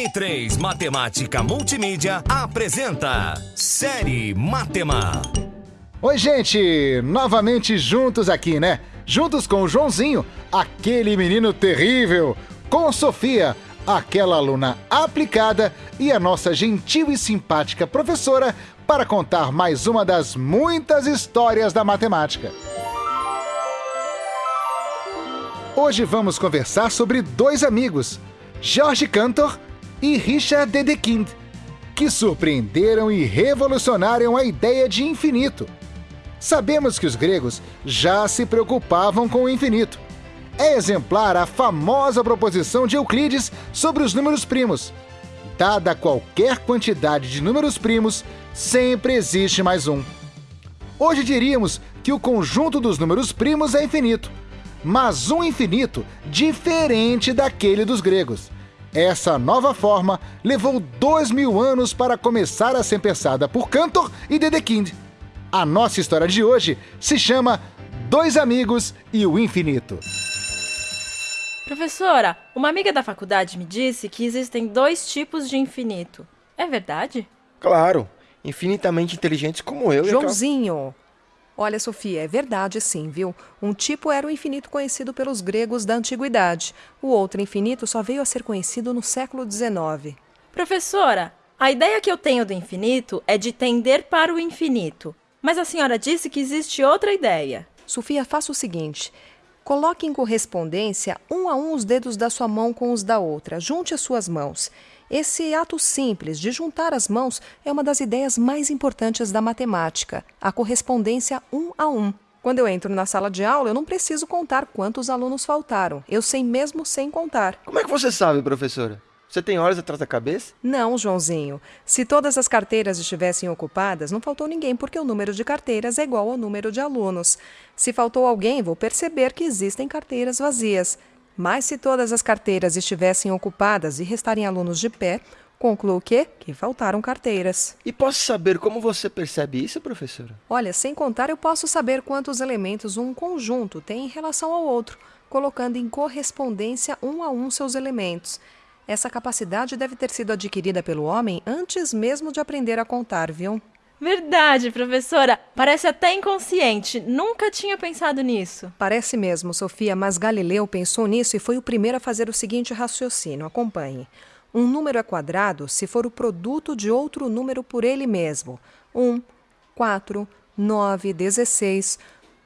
M3 Matemática Multimídia apresenta Série Matema. Oi, gente! Novamente juntos aqui, né? Juntos com o Joãozinho, aquele menino terrível, com Sofia, aquela aluna aplicada, e a nossa gentil e simpática professora para contar mais uma das muitas histórias da matemática. Hoje vamos conversar sobre dois amigos, George Cantor e Richard Dedekind, que surpreenderam e revolucionaram a ideia de infinito. Sabemos que os gregos já se preocupavam com o infinito. É exemplar a famosa proposição de Euclides sobre os números primos. Dada qualquer quantidade de números primos, sempre existe mais um. Hoje diríamos que o conjunto dos números primos é infinito, mas um infinito diferente daquele dos gregos. Essa nova forma levou dois mil anos para começar a ser pensada por Cantor e Dedekind. A nossa história de hoje se chama Dois Amigos e o Infinito. Professora, uma amiga da faculdade me disse que existem dois tipos de infinito. É verdade? Claro, infinitamente inteligentes como eu. e Joãozinho! Olha, Sofia, é verdade sim, viu? Um tipo era o infinito conhecido pelos gregos da antiguidade. O outro infinito só veio a ser conhecido no século XIX. Professora, a ideia que eu tenho do infinito é de tender para o infinito. Mas a senhora disse que existe outra ideia. Sofia, faça o seguinte: coloque em correspondência um a um os dedos da sua mão com os da outra. Junte as suas mãos. Esse ato simples de juntar as mãos é uma das ideias mais importantes da matemática, a correspondência um a um. Quando eu entro na sala de aula, eu não preciso contar quantos alunos faltaram. Eu sei mesmo sem contar. Como é que você sabe, professora? Você tem olhos atrás da cabeça? Não, Joãozinho. Se todas as carteiras estivessem ocupadas, não faltou ninguém, porque o número de carteiras é igual ao número de alunos. Se faltou alguém, vou perceber que existem carteiras vazias. Mas se todas as carteiras estivessem ocupadas e restarem alunos de pé, concluo o quê? Que faltaram carteiras. E posso saber como você percebe isso, professora? Olha, sem contar, eu posso saber quantos elementos um conjunto tem em relação ao outro, colocando em correspondência um a um seus elementos. Essa capacidade deve ter sido adquirida pelo homem antes mesmo de aprender a contar, viu? Verdade, professora. Parece até inconsciente. Nunca tinha pensado nisso. Parece mesmo, Sofia, mas Galileu pensou nisso e foi o primeiro a fazer o seguinte raciocínio. Acompanhe. Um número é quadrado se for o produto de outro número por ele mesmo. 1, 4, 9, 16.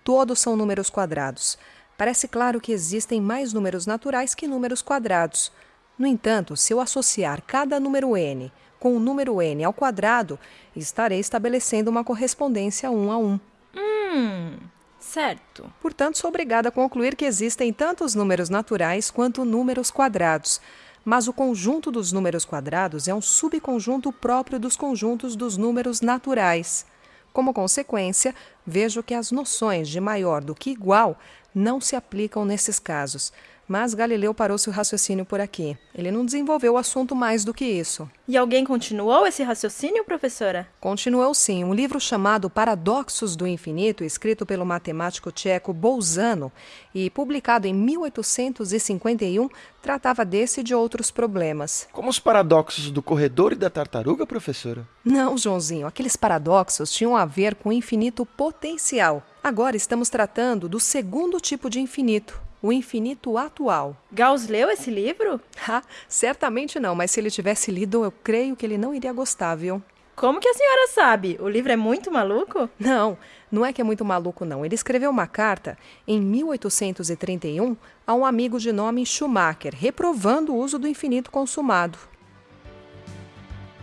Todos são números quadrados. Parece claro que existem mais números naturais que números quadrados. No entanto, se eu associar cada número n com o número n ao quadrado, estarei estabelecendo uma correspondência um a um. Hum, certo. Portanto, sou obrigada a concluir que existem tantos números naturais quanto números quadrados. Mas o conjunto dos números quadrados é um subconjunto próprio dos conjuntos dos números naturais. Como consequência, vejo que as noções de maior do que igual não se aplicam nesses casos. Mas Galileu parou seu raciocínio por aqui. Ele não desenvolveu o assunto mais do que isso. E alguém continuou esse raciocínio, professora? Continuou sim. Um livro chamado Paradoxos do Infinito, escrito pelo matemático tcheco Bolzano e publicado em 1851, tratava desse e de outros problemas. Como os paradoxos do corredor e da tartaruga, professora? Não, Joãozinho, aqueles paradoxos tinham a ver com o infinito potencial. Agora estamos tratando do segundo tipo de infinito, o infinito atual. Gauss leu esse livro? Ah, certamente não, mas se ele tivesse lido, eu creio que ele não iria gostar, viu? Como que a senhora sabe? O livro é muito maluco? Não, não é que é muito maluco, não. Ele escreveu uma carta em 1831 a um amigo de nome Schumacher, reprovando o uso do infinito consumado.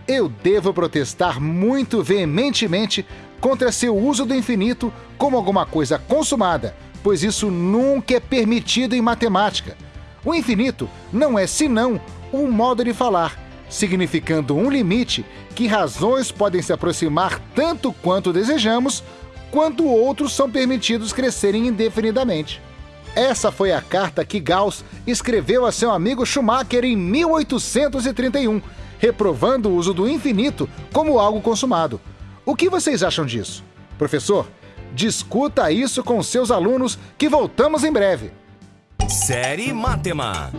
Eu devo protestar muito veementemente contra seu uso do infinito como alguma coisa consumada, pois isso nunca é permitido em matemática. O infinito não é senão um modo de falar, significando um limite que razões podem se aproximar tanto quanto desejamos, quanto outros são permitidos crescerem indefinidamente. Essa foi a carta que Gauss escreveu a seu amigo Schumacher em 1831, reprovando o uso do infinito como algo consumado. O que vocês acham disso? Professor, discuta isso com seus alunos que voltamos em breve. Série Matema.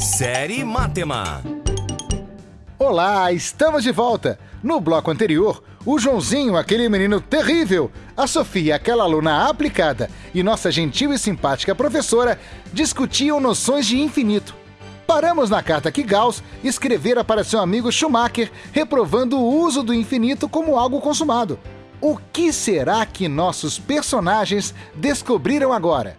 Série Matema. Olá, estamos de volta. No bloco anterior, o Joãozinho, aquele menino terrível, a Sofia, aquela aluna aplicada, e nossa gentil e simpática professora discutiam noções de infinito. Paramos na carta que Gauss escrevera para seu amigo Schumacher, reprovando o uso do infinito como algo consumado. O que será que nossos personagens descobriram agora?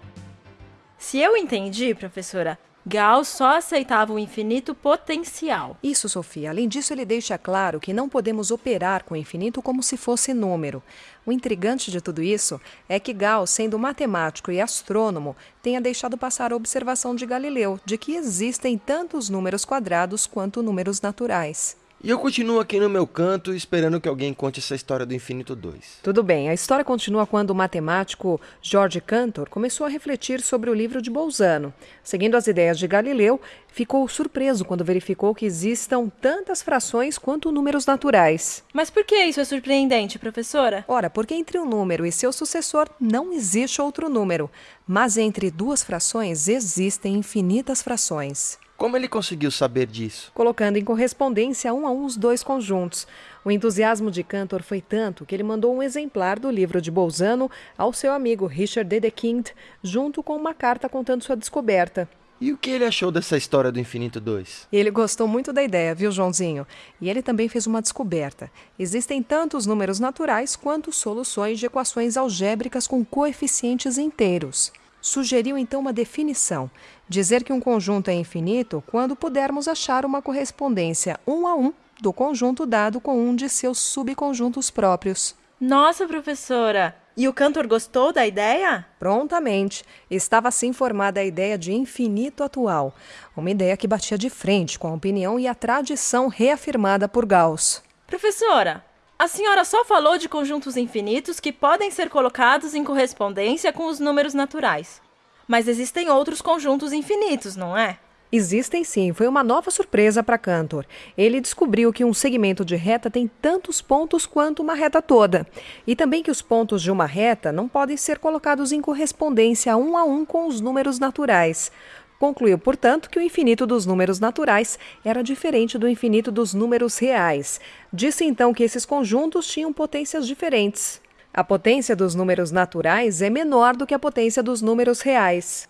Se eu entendi, professora, Gauss só aceitava o infinito potencial. Isso, Sofia. Além disso, ele deixa claro que não podemos operar com o infinito como se fosse número. O intrigante de tudo isso é que Gauss, sendo matemático e astrônomo, tenha deixado passar a observação de Galileu de que existem tantos números quadrados quanto números naturais. E eu continuo aqui no meu canto esperando que alguém conte essa história do Infinito 2. Tudo bem, a história continua quando o matemático George Cantor começou a refletir sobre o livro de Bolzano. Seguindo as ideias de Galileu, ficou surpreso quando verificou que existam tantas frações quanto números naturais. Mas por que isso é surpreendente, professora? Ora, porque entre um número e seu sucessor não existe outro número, mas entre duas frações existem infinitas frações. Como ele conseguiu saber disso? colocando em correspondência um a um os dois conjuntos. O entusiasmo de Cantor foi tanto que ele mandou um exemplar do livro de Bolzano ao seu amigo Richard Dedekind, junto com uma carta contando sua descoberta. E o que ele achou dessa história do Infinito 2? Ele gostou muito da ideia, viu, Joãozinho? E ele também fez uma descoberta. Existem tantos números naturais quanto soluções de equações algébricas com coeficientes inteiros. Sugeriu então uma definição: dizer que um conjunto é infinito quando pudermos achar uma correspondência um a um do conjunto dado com um de seus subconjuntos próprios. Nossa, professora! E o cantor gostou da ideia? Prontamente, estava assim formada a ideia de infinito atual, uma ideia que batia de frente com a opinião e a tradição reafirmada por Gauss. Professora, a senhora só falou de conjuntos infinitos que podem ser colocados em correspondência com os números naturais. Mas existem outros conjuntos infinitos, não é? Existem sim, foi uma nova surpresa para Cantor. Ele descobriu que um segmento de reta tem tantos pontos quanto uma reta toda. E também que os pontos de uma reta não podem ser colocados em correspondência um a um com os números naturais. Concluiu, portanto, que o infinito dos números naturais era diferente do infinito dos números reais. Disse então que esses conjuntos tinham potências diferentes. A potência dos números naturais é menor do que a potência dos números reais.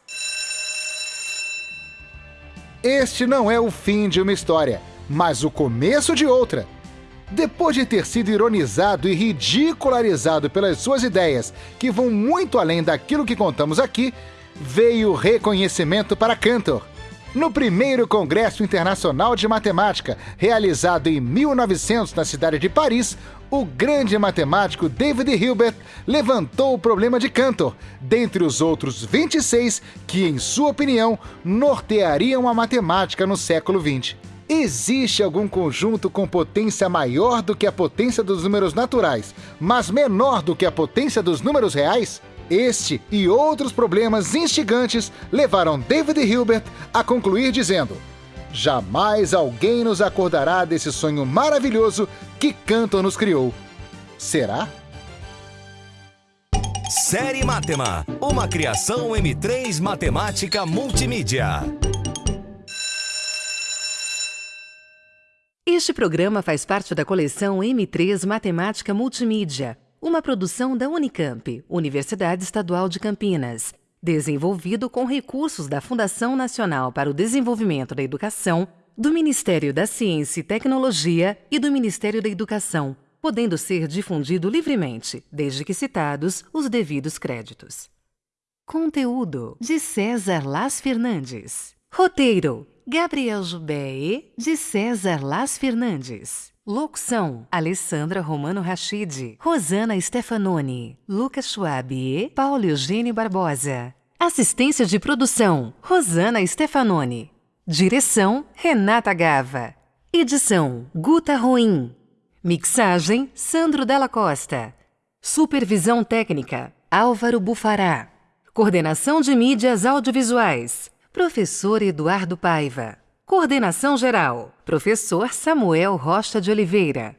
Este não é o fim de uma história, mas o começo de outra. Depois de ter sido ironizado e ridicularizado pelas suas ideias, que vão muito além daquilo que contamos aqui, veio reconhecimento para Cantor. No primeiro Congresso Internacional de Matemática, realizado em 1900 na cidade de Paris, o grande matemático David Hilbert levantou o problema de Cantor, dentre os outros 26 que, em sua opinião, norteariam a matemática no século XX. Existe algum conjunto com potência maior do que a potência dos números naturais, mas menor do que a potência dos números reais? Este e outros problemas instigantes levaram David Hilbert a concluir dizendo: Jamais alguém nos acordará desse sonho maravilhoso que Cantor nos criou. Será? Série Matema, uma criação M3 Matemática Multimídia. Este programa faz parte da coleção M3 Matemática Multimídia, uma produção da Unicamp, Universidade Estadual de Campinas, desenvolvido com recursos da Fundação Nacional para o Desenvolvimento da Educação, do Ministério da Ciência e Tecnologia e do Ministério da Educação, podendo ser difundido livremente, desde que citados os devidos créditos. Conteúdo de César Las Fernandes. Roteiro: Gabriel Jubé de César Las Fernandes. Locução: Alessandra Romano Rachid, Rosana Stefanoni, Lucas Schwab e Paulo Eugênio Barbosa. Assistência de produção: Rosana Stefanoni. Direção: Renata Gava. Edição: Guta Ruim. Mixagem: Sandro Della Costa. Supervisão técnica: Álvaro Bufará. Coordenação de mídias audiovisuais: Professor Eduardo Paiva. Coordenação geral: Professor Samuel Rocha de Oliveira.